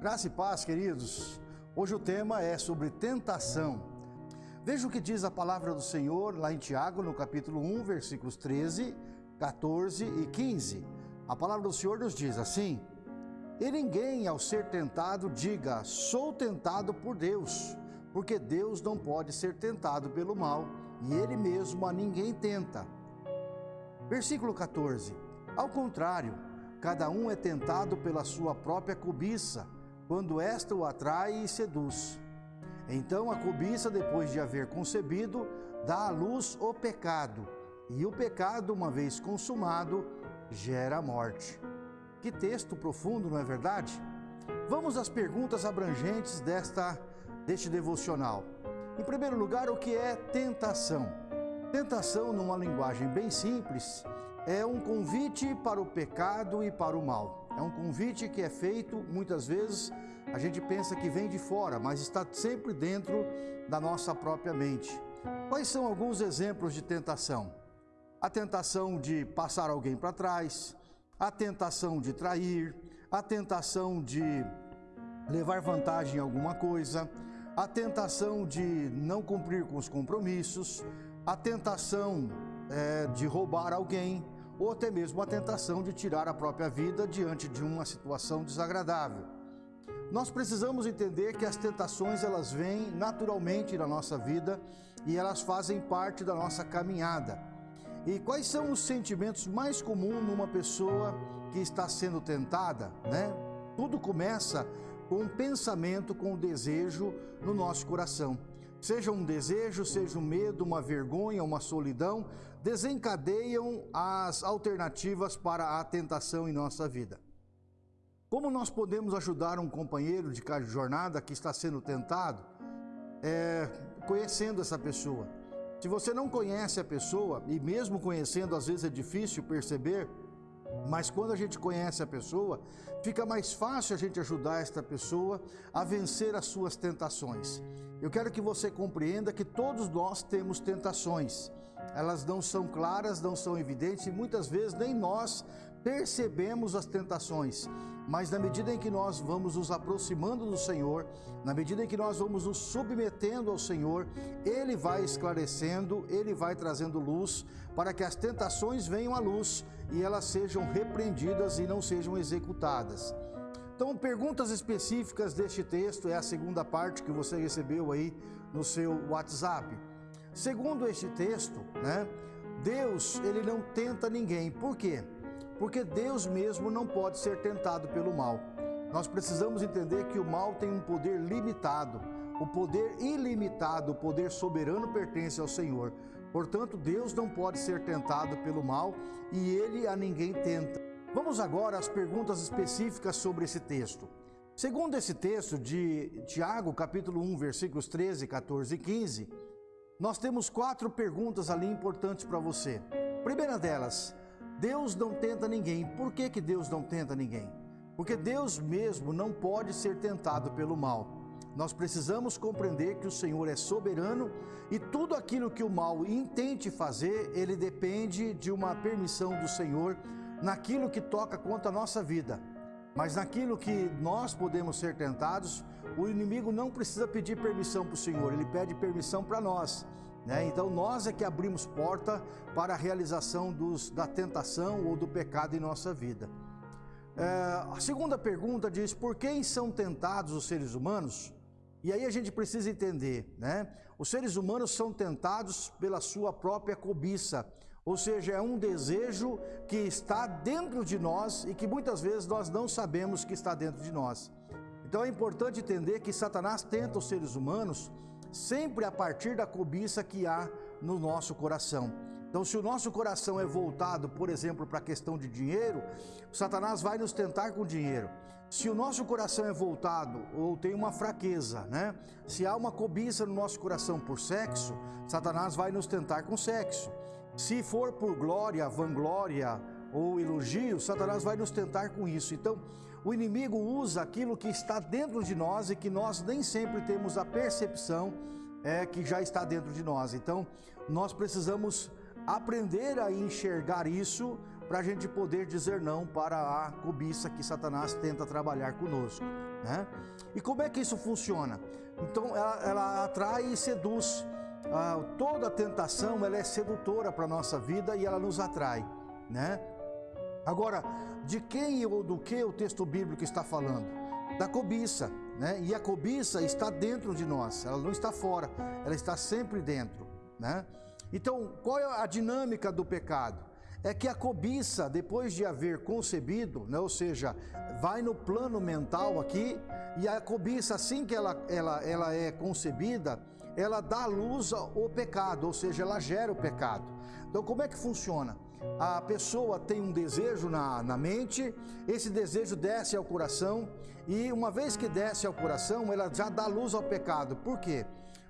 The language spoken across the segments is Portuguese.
Graça e paz, queridos. Hoje o tema é sobre tentação. Veja o que diz a palavra do Senhor lá em Tiago, no capítulo 1, versículos 13, 14 e 15. A palavra do Senhor nos diz assim: E ninguém, ao ser tentado, diga, sou tentado por Deus, porque Deus não pode ser tentado pelo mal, e Ele mesmo a ninguém tenta. Versículo 14: Ao contrário, cada um é tentado pela sua própria cobiça quando esta o atrai e seduz. Então a cobiça, depois de haver concebido, dá à luz o pecado, e o pecado, uma vez consumado, gera a morte. Que texto profundo, não é verdade? Vamos às perguntas abrangentes desta, deste devocional. Em primeiro lugar, o que é tentação? Tentação, numa linguagem bem simples, é um convite para o pecado e para o mal. É um convite que é feito, muitas vezes, a gente pensa que vem de fora, mas está sempre dentro da nossa própria mente. Quais são alguns exemplos de tentação? A tentação de passar alguém para trás, a tentação de trair, a tentação de levar vantagem em alguma coisa, a tentação de não cumprir com os compromissos, a tentação é, de roubar alguém, ou até mesmo a tentação de tirar a própria vida diante de uma situação desagradável. Nós precisamos entender que as tentações elas vêm naturalmente na nossa vida e elas fazem parte da nossa caminhada. E quais são os sentimentos mais comuns numa pessoa que está sendo tentada, né? Tudo começa com um pensamento, com um desejo no nosso coração. Seja um desejo, seja um medo, uma vergonha, uma solidão, desencadeiam as alternativas para a tentação em nossa vida. Como nós podemos ajudar um companheiro de jornada que está sendo tentado? É, conhecendo essa pessoa. Se você não conhece a pessoa, e mesmo conhecendo, às vezes é difícil perceber, mas quando a gente conhece a pessoa, fica mais fácil a gente ajudar esta pessoa a vencer as suas tentações. Eu quero que você compreenda que todos nós temos tentações. Elas não são claras, não são evidentes e muitas vezes nem nós percebemos as tentações. Mas na medida em que nós vamos nos aproximando do Senhor, na medida em que nós vamos nos submetendo ao Senhor, Ele vai esclarecendo, Ele vai trazendo luz para que as tentações venham à luz e elas sejam repreendidas e não sejam executadas. Então, perguntas específicas deste texto é a segunda parte que você recebeu aí no seu WhatsApp. Segundo este texto, né, Deus, ele não tenta ninguém. Por quê? Porque Deus mesmo não pode ser tentado pelo mal. Nós precisamos entender que o mal tem um poder limitado. O poder ilimitado, o poder soberano pertence ao Senhor. Portanto, Deus não pode ser tentado pelo mal e ele a ninguém tenta. Vamos agora às perguntas específicas sobre esse texto. Segundo esse texto de Tiago, capítulo 1, versículos 13, 14 e 15, nós temos quatro perguntas ali importantes para você. Primeira delas, Deus não tenta ninguém. Por que, que Deus não tenta ninguém? Porque Deus mesmo não pode ser tentado pelo mal. Nós precisamos compreender que o Senhor é soberano e tudo aquilo que o mal intente fazer, ele depende de uma permissão do Senhor naquilo que toca contra a nossa vida. Mas naquilo que nós podemos ser tentados, o inimigo não precisa pedir permissão para o Senhor, ele pede permissão para nós. Né? Então nós é que abrimos porta para a realização dos, da tentação ou do pecado em nossa vida. É, a segunda pergunta diz, por quem são tentados os seres humanos? E aí a gente precisa entender, né? Os seres humanos são tentados pela sua própria cobiça, ou seja, é um desejo que está dentro de nós e que muitas vezes nós não sabemos que está dentro de nós. Então é importante entender que Satanás tenta os seres humanos sempre a partir da cobiça que há no nosso coração. Então, se o nosso coração é voltado, por exemplo, para a questão de dinheiro, Satanás vai nos tentar com dinheiro. Se o nosso coração é voltado ou tem uma fraqueza, né? Se há uma cobiça no nosso coração por sexo, Satanás vai nos tentar com sexo. Se for por glória, vanglória ou elogio, Satanás vai nos tentar com isso. Então, o inimigo usa aquilo que está dentro de nós e que nós nem sempre temos a percepção é, que já está dentro de nós. Então, nós precisamos aprender a enxergar isso para a gente poder dizer não para a cobiça que Satanás tenta trabalhar conosco. Né? E como é que isso funciona? Então ela, ela atrai e seduz. Ah, toda a tentação ela é sedutora para a nossa vida e ela nos atrai. Né? Agora, de quem ou do que o texto bíblico está falando? Da cobiça. Né? E a cobiça está dentro de nós, ela não está fora, ela está sempre dentro. Né? Então, qual é a dinâmica do pecado? É que a cobiça, depois de haver concebido, né, ou seja, vai no plano mental aqui, e a cobiça, assim que ela, ela, ela é concebida, ela dá luz ao pecado, ou seja, ela gera o pecado. Então, como é que funciona? A pessoa tem um desejo na, na mente, esse desejo desce ao coração, e uma vez que desce ao coração, ela já dá luz ao pecado. Por quê?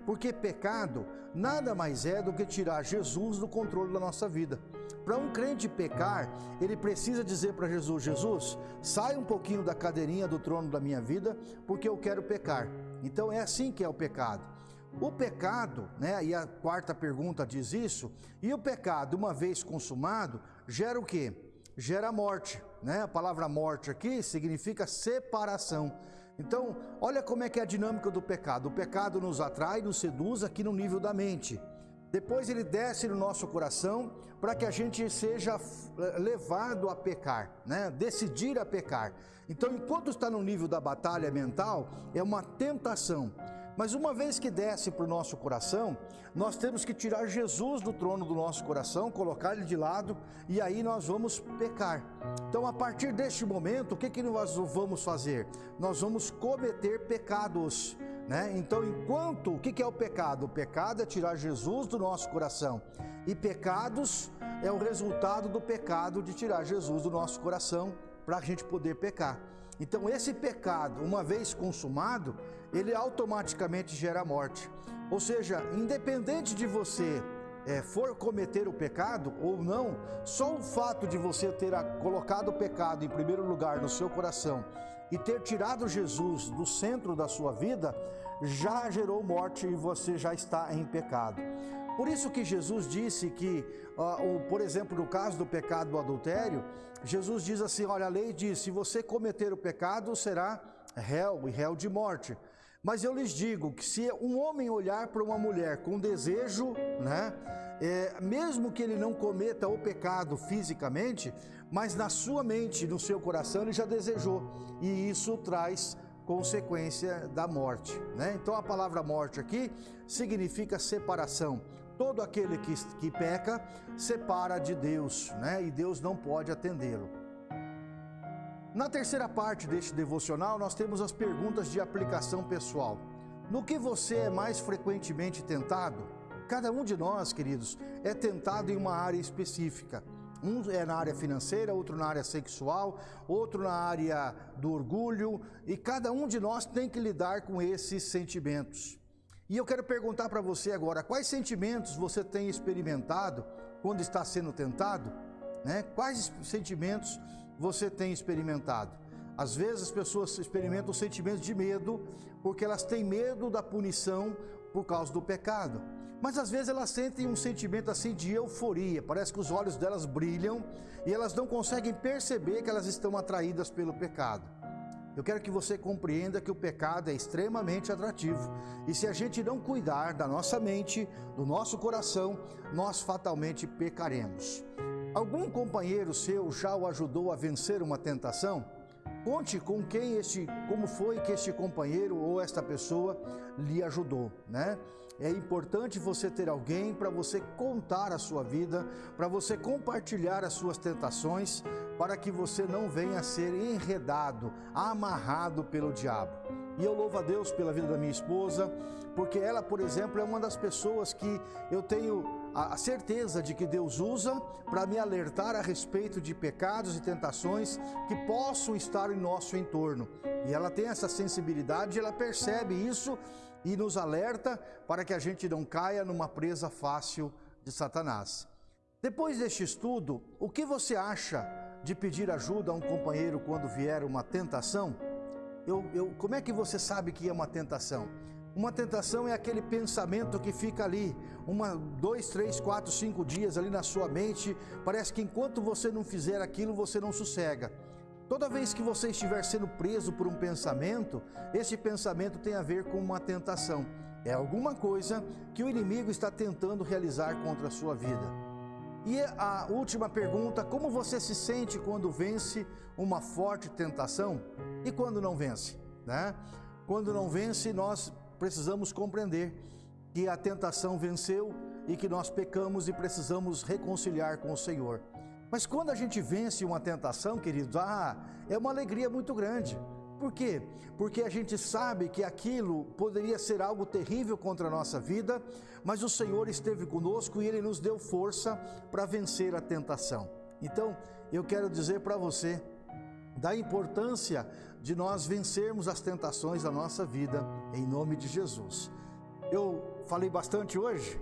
Porque pecado nada mais é do que tirar Jesus do controle da nossa vida. Para um crente pecar, ele precisa dizer para Jesus: Jesus, sai um pouquinho da cadeirinha do trono da minha vida, porque eu quero pecar. Então é assim que é o pecado. O pecado, né, e a quarta pergunta diz isso, e o pecado, uma vez consumado, gera o quê? Gera morte, né? A palavra morte aqui significa separação. Então, olha como é que é a dinâmica do pecado. O pecado nos atrai, nos seduz aqui no nível da mente. Depois ele desce no nosso coração para que a gente seja levado a pecar, né? Decidir a pecar. Então, enquanto está no nível da batalha mental, é uma tentação. Mas uma vez que desce para o nosso coração, nós temos que tirar Jesus do trono do nosso coração, colocar ele de lado e aí nós vamos pecar. Então, a partir deste momento, o que, que nós vamos fazer? Nós vamos cometer pecados. Né? Então, enquanto, o que, que é o pecado? O pecado é tirar Jesus do nosso coração. E pecados é o resultado do pecado de tirar Jesus do nosso coração para a gente poder pecar. Então, esse pecado, uma vez consumado, ele automaticamente gera morte. Ou seja, independente de você é, for cometer o pecado ou não, só o fato de você ter colocado o pecado em primeiro lugar no seu coração e ter tirado Jesus do centro da sua vida, já gerou morte e você já está em pecado. Por isso que Jesus disse que, por exemplo, no caso do pecado do adultério, Jesus diz assim: olha, a lei diz: se você cometer o pecado, será réu e réu de morte. Mas eu lhes digo que se um homem olhar para uma mulher com desejo, né, é, mesmo que ele não cometa o pecado fisicamente, mas na sua mente, no seu coração, ele já desejou, e isso traz consequência da morte. Né? Então a palavra morte aqui significa separação. Todo aquele que, que peca separa de Deus, né? e Deus não pode atendê-lo. Na terceira parte deste devocional, nós temos as perguntas de aplicação pessoal. No que você é mais frequentemente tentado? Cada um de nós, queridos, é tentado em uma área específica. Um é na área financeira, outro na área sexual, outro na área do orgulho, e cada um de nós tem que lidar com esses sentimentos. E eu quero perguntar para você agora, quais sentimentos você tem experimentado quando está sendo tentado? Né? Quais sentimentos você tem experimentado? Às vezes as pessoas experimentam sentimentos de medo porque elas têm medo da punição por causa do pecado. Mas às vezes elas sentem um sentimento assim de euforia, parece que os olhos delas brilham e elas não conseguem perceber que elas estão atraídas pelo pecado. Eu quero que você compreenda que o pecado é extremamente atrativo e se a gente não cuidar da nossa mente, do nosso coração, nós fatalmente pecaremos. Algum companheiro seu já o ajudou a vencer uma tentação? Conte com quem este, como foi que este companheiro ou esta pessoa lhe ajudou, né? É importante você ter alguém para você contar a sua vida, para você compartilhar as suas tentações, para que você não venha a ser enredado, amarrado pelo diabo. E eu louvo a Deus pela vida da minha esposa, porque ela, por exemplo, é uma das pessoas que eu tenho a certeza de que Deus usa para me alertar a respeito de pecados e tentações que possam estar em nosso entorno. E ela tem essa sensibilidade, ela percebe isso e nos alerta para que a gente não caia numa presa fácil de Satanás. Depois deste estudo, o que você acha de pedir ajuda a um companheiro quando vier uma tentação? Eu, eu, como é que você sabe que é uma tentação? Uma tentação é aquele pensamento que fica ali, uma, dois, três, quatro, cinco dias ali na sua mente. Parece que enquanto você não fizer aquilo, você não sossega. Toda vez que você estiver sendo preso por um pensamento, esse pensamento tem a ver com uma tentação. É alguma coisa que o inimigo está tentando realizar contra a sua vida. E a última pergunta: como você se sente quando vence uma forte tentação e quando não vence? Né? Quando não vence, nós precisamos compreender que a tentação venceu e que nós pecamos e precisamos reconciliar com o Senhor. Mas quando a gente vence uma tentação, queridos, ah, é uma alegria muito grande. Por quê? Porque a gente sabe que aquilo poderia ser algo terrível contra a nossa vida, mas o Senhor esteve conosco e Ele nos deu força para vencer a tentação. Então, eu quero dizer para você da importância de nós vencermos as tentações da nossa vida, em nome de Jesus. Eu falei bastante hoje.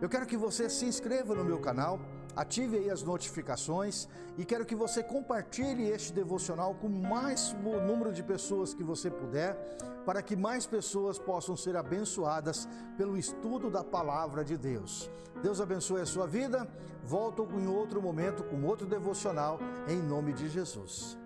Eu quero que você se inscreva no meu canal, ative aí as notificações e quero que você compartilhe este devocional com o mais número de pessoas que você puder, para que mais pessoas possam ser abençoadas pelo estudo da palavra de Deus. Deus abençoe a sua vida. Volto em outro momento com outro devocional em nome de Jesus.